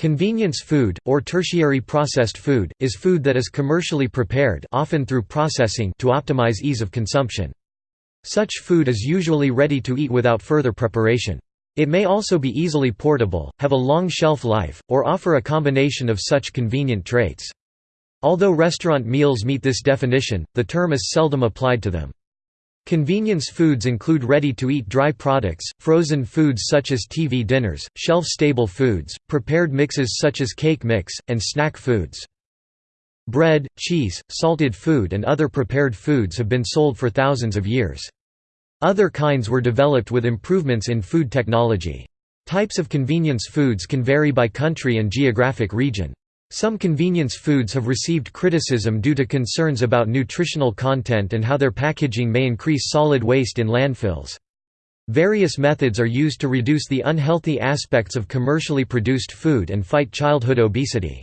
Convenience food, or tertiary processed food, is food that is commercially prepared often through processing to optimize ease of consumption. Such food is usually ready to eat without further preparation. It may also be easily portable, have a long shelf life, or offer a combination of such convenient traits. Although restaurant meals meet this definition, the term is seldom applied to them. Convenience foods include ready-to-eat dry products, frozen foods such as TV dinners, shelf-stable foods, prepared mixes such as cake mix, and snack foods. Bread, cheese, salted food and other prepared foods have been sold for thousands of years. Other kinds were developed with improvements in food technology. Types of convenience foods can vary by country and geographic region. Some convenience foods have received criticism due to concerns about nutritional content and how their packaging may increase solid waste in landfills. Various methods are used to reduce the unhealthy aspects of commercially produced food and fight childhood obesity.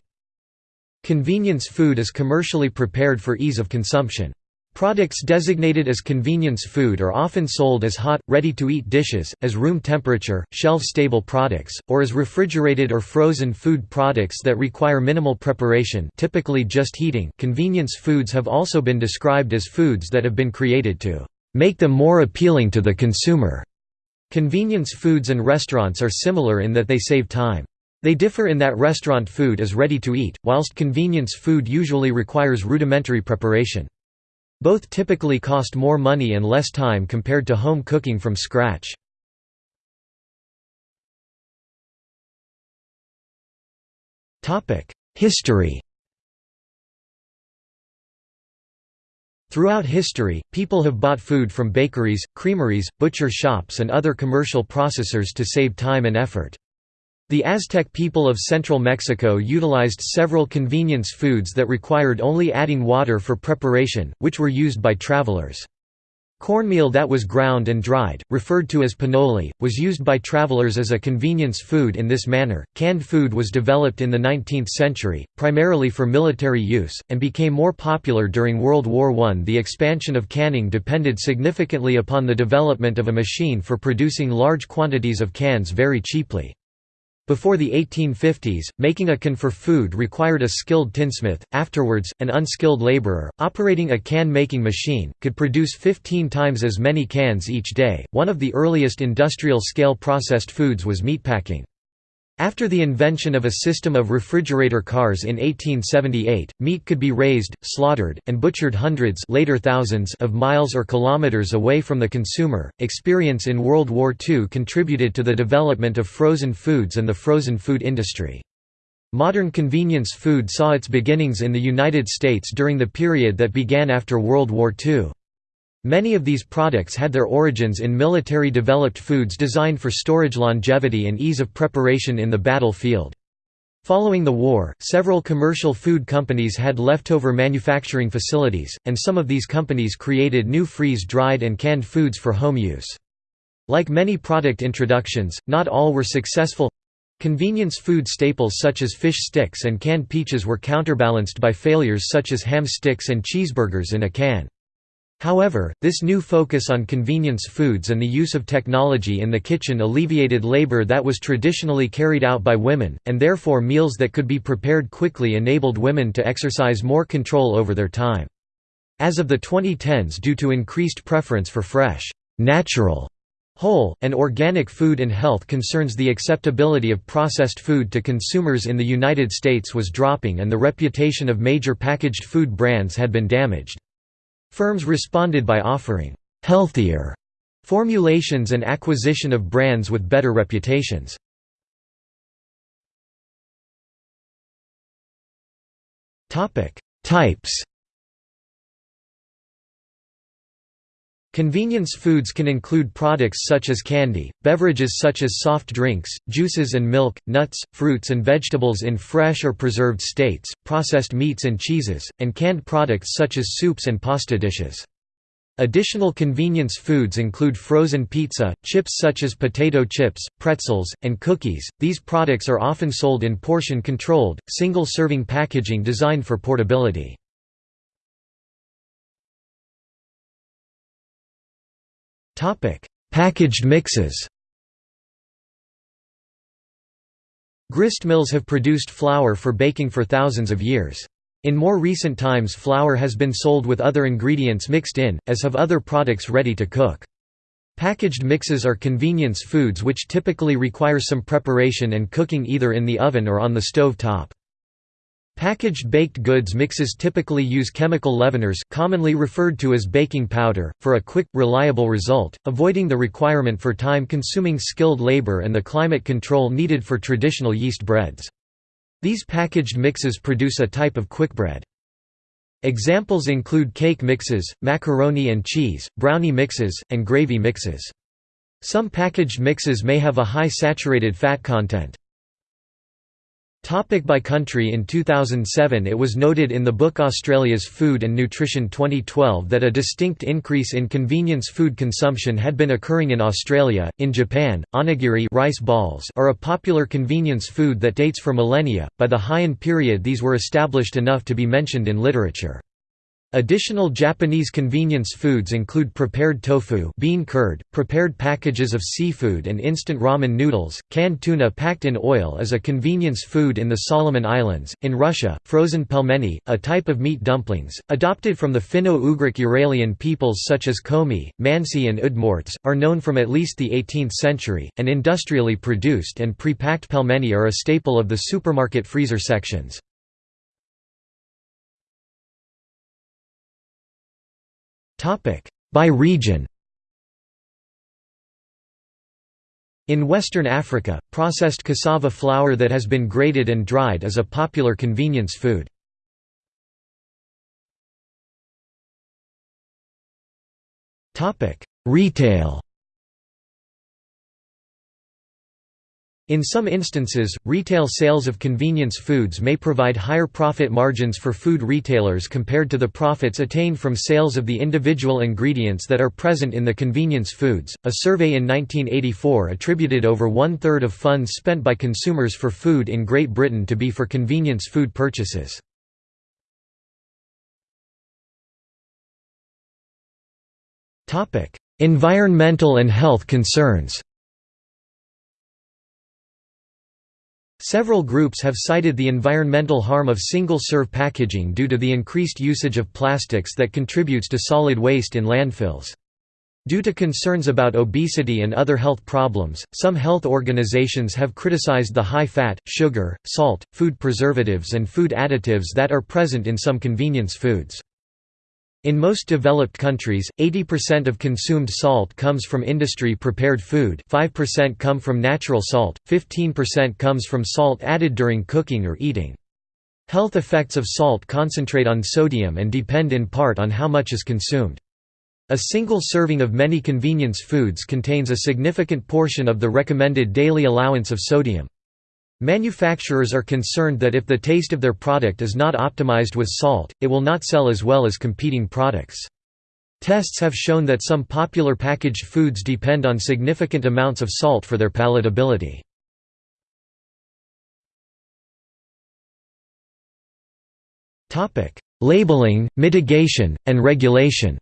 Convenience food is commercially prepared for ease of consumption. Products designated as convenience food are often sold as hot, ready-to-eat dishes, as room temperature, shelf-stable products, or as refrigerated or frozen food products that require minimal preparation typically just heating. Convenience foods have also been described as foods that have been created to make them more appealing to the consumer. Convenience foods and restaurants are similar in that they save time. They differ in that restaurant food is ready to eat, whilst convenience food usually requires rudimentary preparation. Both typically cost more money and less time compared to home cooking from scratch. History Throughout history, people have bought food from bakeries, creameries, butcher shops and other commercial processors to save time and effort. The Aztec people of central Mexico utilized several convenience foods that required only adding water for preparation, which were used by travelers. Cornmeal that was ground and dried, referred to as pinole, was used by travelers as a convenience food in this manner. Canned food was developed in the 19th century, primarily for military use, and became more popular during World War I. The expansion of canning depended significantly upon the development of a machine for producing large quantities of cans very cheaply. Before the 1850s, making a can for food required a skilled tinsmith. Afterwards, an unskilled laborer, operating a can making machine, could produce 15 times as many cans each day. One of the earliest industrial scale processed foods was meatpacking. After the invention of a system of refrigerator cars in 1878, meat could be raised, slaughtered, and butchered hundreds later thousands of miles or kilometers away from the consumer. Experience in World War II contributed to the development of frozen foods and the frozen food industry. Modern convenience food saw its beginnings in the United States during the period that began after World War II. Many of these products had their origins in military-developed foods designed for storage longevity and ease of preparation in the battlefield. Following the war, several commercial food companies had leftover manufacturing facilities, and some of these companies created new freeze-dried and canned foods for home use. Like many product introductions, not all were successful. Convenience food staples such as fish sticks and canned peaches were counterbalanced by failures such as ham sticks and cheeseburgers in a can. However, this new focus on convenience foods and the use of technology in the kitchen alleviated labor that was traditionally carried out by women, and therefore meals that could be prepared quickly enabled women to exercise more control over their time. As of the 2010s due to increased preference for fresh, natural, whole, and organic food and health concerns the acceptability of processed food to consumers in the United States was dropping and the reputation of major packaged food brands had been damaged. Firms responded by offering «healthier» formulations and acquisition of brands with better reputations. Types Convenience foods can include products such as candy, beverages such as soft drinks, juices and milk, nuts, fruits and vegetables in fresh or preserved states, processed meats and cheeses, and canned products such as soups and pasta dishes. Additional convenience foods include frozen pizza, chips such as potato chips, pretzels, and cookies. These products are often sold in portion controlled, single serving packaging designed for portability. Topic: Packaged mixes. Grist mills have produced flour for baking for thousands of years. In more recent times flour has been sold with other ingredients mixed in, as have other products ready to cook. Packaged mixes are convenience foods which typically require some preparation and cooking either in the oven or on the stove top. Packaged baked goods mixes typically use chemical leaveners commonly referred to as baking powder, for a quick, reliable result, avoiding the requirement for time-consuming skilled labor and the climate control needed for traditional yeast breads. These packaged mixes produce a type of quickbread. Examples include cake mixes, macaroni and cheese, brownie mixes, and gravy mixes. Some packaged mixes may have a high saturated fat content. Topic by country In 2007 it was noted in the book Australia's Food and Nutrition 2012 that a distinct increase in convenience food consumption had been occurring in Australia. In Japan, onigiri rice balls are a popular convenience food that dates for millennia. By the Heian period these were established enough to be mentioned in literature. Additional Japanese convenience foods include prepared tofu bean curd, prepared packages of seafood and instant ramen noodles. Canned tuna packed in oil is a convenience food in the Solomon Islands. In Russia, frozen pelmeni, a type of meat dumplings, adopted from the Finno-Ugric Uralian peoples such as Komi, Mansi and Udmurts, are known from at least the 18th century, and industrially produced and pre-packed pelmeni are a staple of the supermarket freezer sections. By region. In Western Africa, processed cassava flour that has been grated and dried is a popular convenience food. Retail In some instances, retail sales of convenience foods may provide higher profit margins for food retailers compared to the profits attained from sales of the individual ingredients that are present in the convenience foods. A survey in 1984 attributed over one third of funds spent by consumers for food in Great Britain to be for convenience food purchases. Environmental and health concerns Several groups have cited the environmental harm of single-serve packaging due to the increased usage of plastics that contributes to solid waste in landfills. Due to concerns about obesity and other health problems, some health organizations have criticized the high fat, sugar, salt, food preservatives and food additives that are present in some convenience foods. In most developed countries, 80% of consumed salt comes from industry-prepared food 5% come from natural salt, 15% comes from salt added during cooking or eating. Health effects of salt concentrate on sodium and depend in part on how much is consumed. A single serving of many convenience foods contains a significant portion of the recommended daily allowance of sodium. Manufacturers are concerned that if the taste of their product is not optimized with salt, it will not sell as well as competing products. Tests have shown that some popular packaged foods depend on significant amounts of salt for their palatability. Labeling, mitigation, and regulation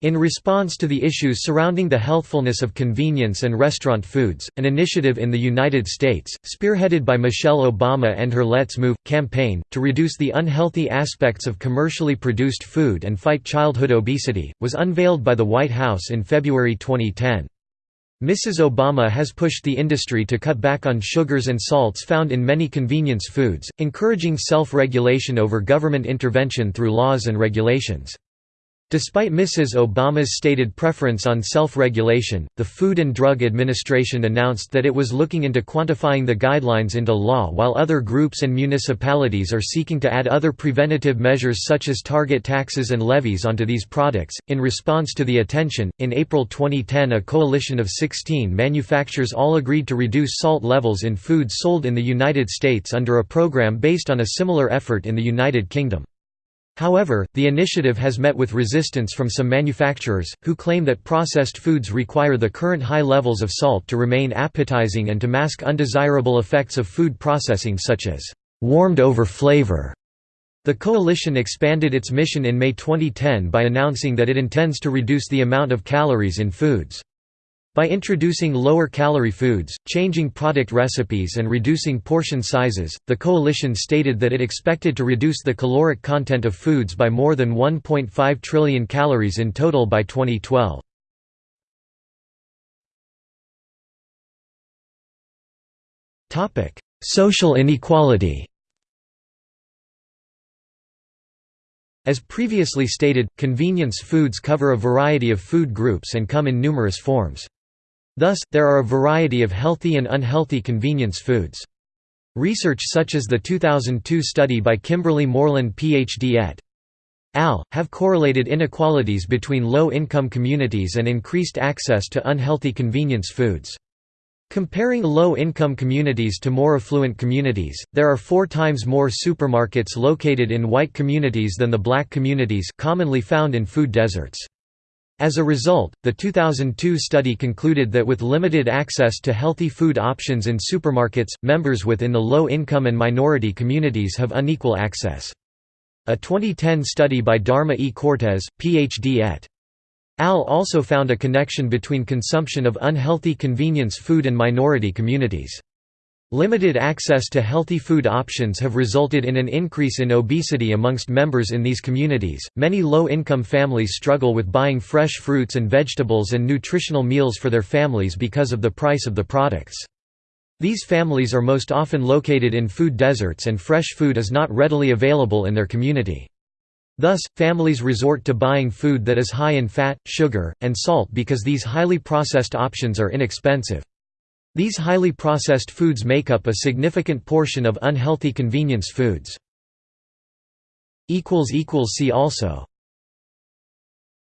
In response to the issues surrounding the healthfulness of convenience and restaurant foods, an initiative in the United States, spearheaded by Michelle Obama and her Let's Move! campaign, to reduce the unhealthy aspects of commercially produced food and fight childhood obesity, was unveiled by the White House in February 2010. Mrs. Obama has pushed the industry to cut back on sugars and salts found in many convenience foods, encouraging self-regulation over government intervention through laws and regulations. Despite Mrs. Obama's stated preference on self-regulation, the Food and Drug Administration announced that it was looking into quantifying the guidelines into law while other groups and municipalities are seeking to add other preventative measures such as target taxes and levies onto these products. In response to the attention, in April 2010 a coalition of 16 manufacturers all agreed to reduce salt levels in foods sold in the United States under a program based on a similar effort in the United Kingdom. However, the initiative has met with resistance from some manufacturers, who claim that processed foods require the current high levels of salt to remain appetizing and to mask undesirable effects of food processing such as warmed-over flavor. The coalition expanded its mission in May 2010 by announcing that it intends to reduce the amount of calories in foods. By introducing lower-calorie foods, changing product recipes and reducing portion sizes, the coalition stated that it expected to reduce the caloric content of foods by more than 1.5 trillion calories in total by 2012. Social inequality As previously stated, convenience foods cover a variety of food groups and come in numerous forms. Thus, there are a variety of healthy and unhealthy convenience foods. Research such as the 2002 study by Kimberly Morland Ph.D. et al. have correlated inequalities between low-income communities and increased access to unhealthy convenience foods. Comparing low-income communities to more affluent communities, there are four times more supermarkets located in white communities than the black communities commonly found in food deserts. As a result, the 2002 study concluded that with limited access to healthy food options in supermarkets, members within the low-income and minority communities have unequal access. A 2010 study by Dharma E. Cortez, Ph.D. et Al also found a connection between consumption of unhealthy convenience food and minority communities. Limited access to healthy food options have resulted in an increase in obesity amongst members in these communities. Many low income families struggle with buying fresh fruits and vegetables and nutritional meals for their families because of the price of the products. These families are most often located in food deserts and fresh food is not readily available in their community. Thus, families resort to buying food that is high in fat, sugar, and salt because these highly processed options are inexpensive. These highly processed foods make up a significant portion of unhealthy convenience foods. See also